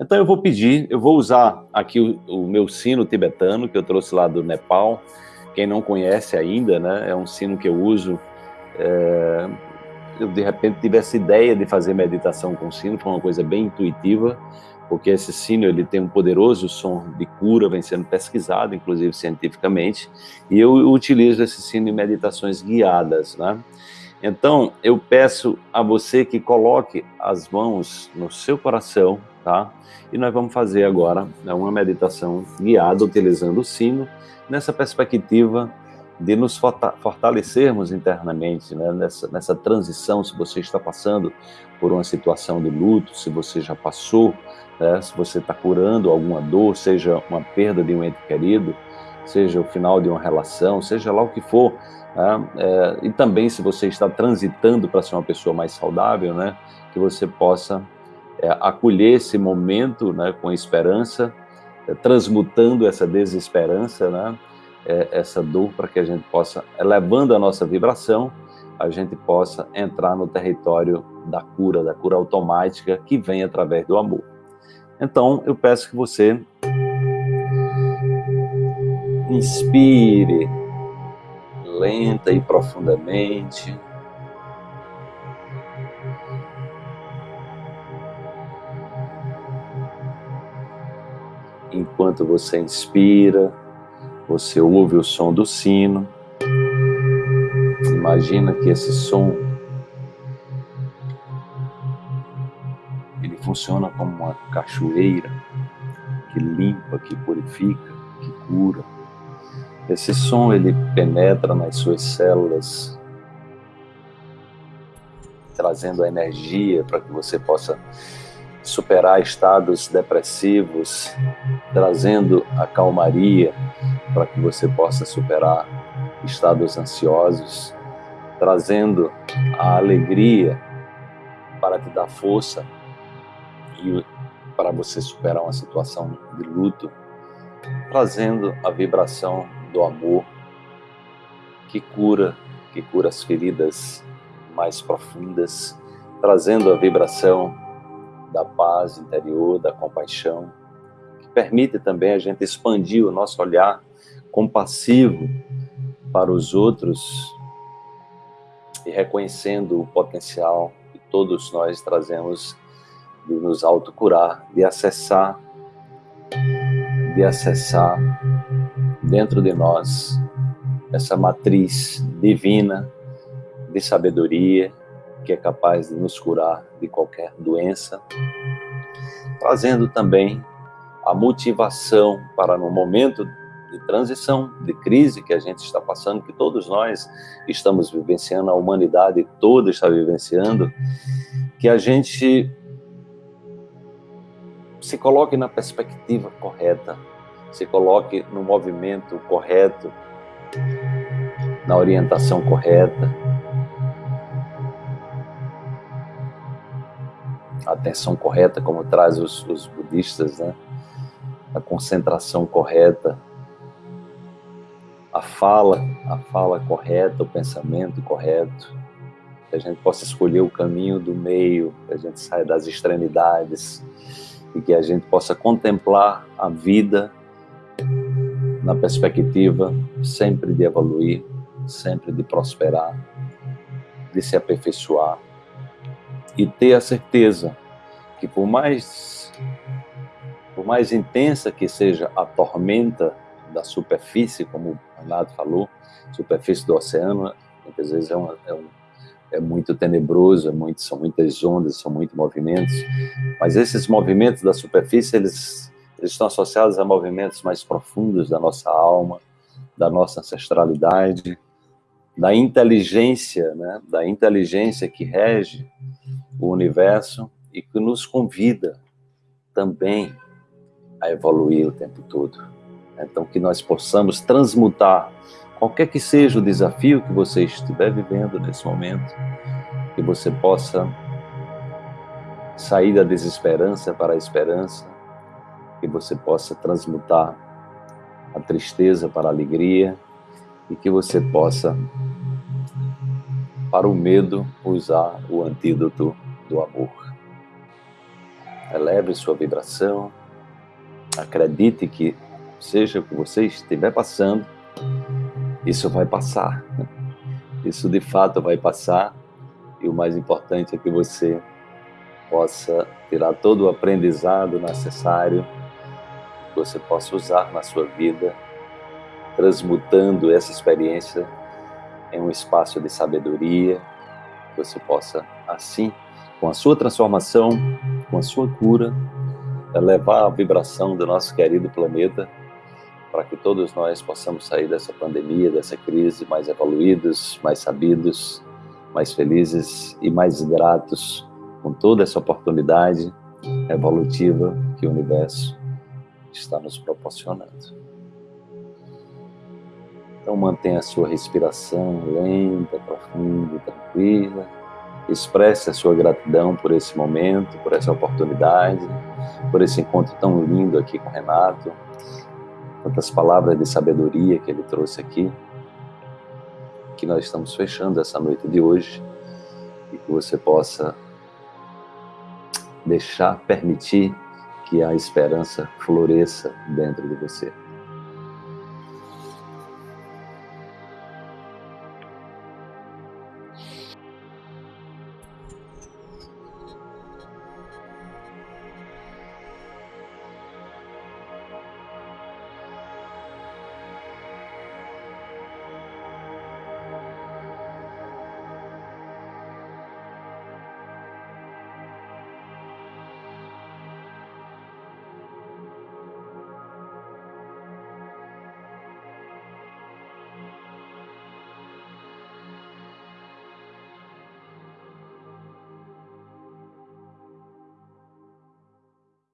Então eu vou pedir, eu vou usar aqui o, o, meu sino tibetano, que eu trouxe lá do Nepal. Quem não conhece ainda, né, é um sino que eu uso. É, eu de repente tive essa ideia de fazer meditação com sino, foi uma coisa bem intuitiva, porque esse sino ele tem um poderoso som de cura, vem sendo pesquisado, inclusive cientificamente, e eu utilizo esse sino em meditações guiadas, né? Então, eu peço a você que coloque as mãos no seu coração, tá? E nós vamos fazer agora né, uma meditação guiada utilizando o sino, nessa perspectiva de nos fortalecermos internamente, né? nessa, nessa transição, se você está passando por uma situação de luto, se você já passou, né? se você está curando alguma dor, seja uma perda de um ente querido, seja o final de uma relação, seja lá o que for, né? é, e também se você está transitando para ser uma pessoa mais saudável, né? que você possa é, acolher esse momento né, com esperança, é, transmutando essa desesperança, né, é, essa dor, para que a gente possa, elevando a nossa vibração, a gente possa entrar no território da cura, da cura automática que vem através do amor. Então, eu peço que você inspire lenta e profundamente, Enquanto você inspira, você ouve o som do sino. Imagina que esse som ele funciona como uma cachoeira que limpa, que purifica, que cura. Esse som ele penetra nas suas células, trazendo a energia para que você possa superar estados depressivos, trazendo a calmaria para que você possa superar estados ansiosos, trazendo a alegria para te dar força e para você superar uma situação de luto, trazendo a vibração do amor que cura, que cura as feridas mais profundas, trazendo a vibração da paz interior, da compaixão, que permite também a gente expandir o nosso olhar compassivo para os outros e reconhecendo o potencial que todos nós trazemos de nos autocurar, de acessar, de acessar dentro de nós essa matriz divina de sabedoria, que é capaz de nos curar de qualquer doença, trazendo também a motivação para no momento de transição, de crise que a gente está passando, que todos nós estamos vivenciando, a humanidade toda está vivenciando, que a gente se coloque na perspectiva correta, se coloque no movimento correto, na orientação correta, a atenção correta, como traz os, os budistas, né? a concentração correta, a fala, a fala correta, o pensamento correto, que a gente possa escolher o caminho do meio, que a gente saia das extremidades e que a gente possa contemplar a vida na perspectiva sempre de evoluir, sempre de prosperar, de se aperfeiçoar, e ter a certeza que por mais, por mais intensa que seja a tormenta da superfície, como o Renato falou, superfície do oceano, muitas vezes é, uma, é, um, é muito tenebroso, é muito, são muitas ondas, são muitos movimentos, mas esses movimentos da superfície, eles, eles estão associados a movimentos mais profundos da nossa alma, da nossa ancestralidade, da inteligência, né, da inteligência que rege o universo e que nos convida também a evoluir o tempo todo. Então, que nós possamos transmutar qualquer que seja o desafio que você estiver vivendo nesse momento, que você possa sair da desesperança para a esperança, que você possa transmutar a tristeza para a alegria e que você possa, para o medo, usar o antídoto do amor. Eleve sua vibração, acredite que seja o que você estiver passando, isso vai passar. Isso de fato vai passar e o mais importante é que você possa tirar todo o aprendizado necessário que você possa usar na sua vida, transmutando essa experiência em um espaço de sabedoria, que você possa, assim, com a sua transformação, com a sua cura, elevar a vibração do nosso querido planeta para que todos nós possamos sair dessa pandemia, dessa crise mais evoluídos, mais sabidos, mais felizes e mais gratos com toda essa oportunidade evolutiva que o universo está nos proporcionando. Então mantenha a sua respiração lenta, profunda tranquila. Expresse a sua gratidão por esse momento, por essa oportunidade, por esse encontro tão lindo aqui com o Renato. Tantas palavras de sabedoria que ele trouxe aqui. Que nós estamos fechando essa noite de hoje e que você possa deixar, permitir que a esperança floresça dentro de você.